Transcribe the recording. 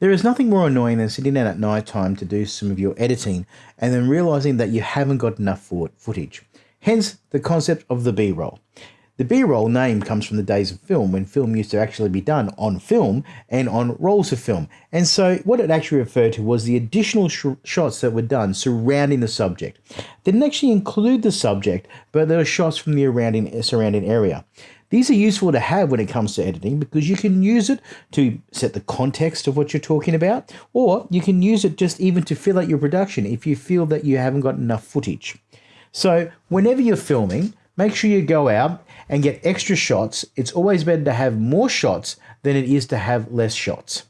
There is nothing more annoying than sitting down at night time to do some of your editing and then realizing that you haven't got enough footage. Hence the concept of the B roll. The B roll name comes from the days of film when film used to actually be done on film and on rolls of film. And so, what it actually referred to was the additional sh shots that were done surrounding the subject. They didn't actually include the subject, but there were shots from the surrounding, surrounding area. These are useful to have when it comes to editing because you can use it to set the context of what you're talking about, or you can use it just even to fill out your production if you feel that you haven't got enough footage. So, whenever you're filming, make sure you go out and get extra shots. It's always better to have more shots than it is to have less shots.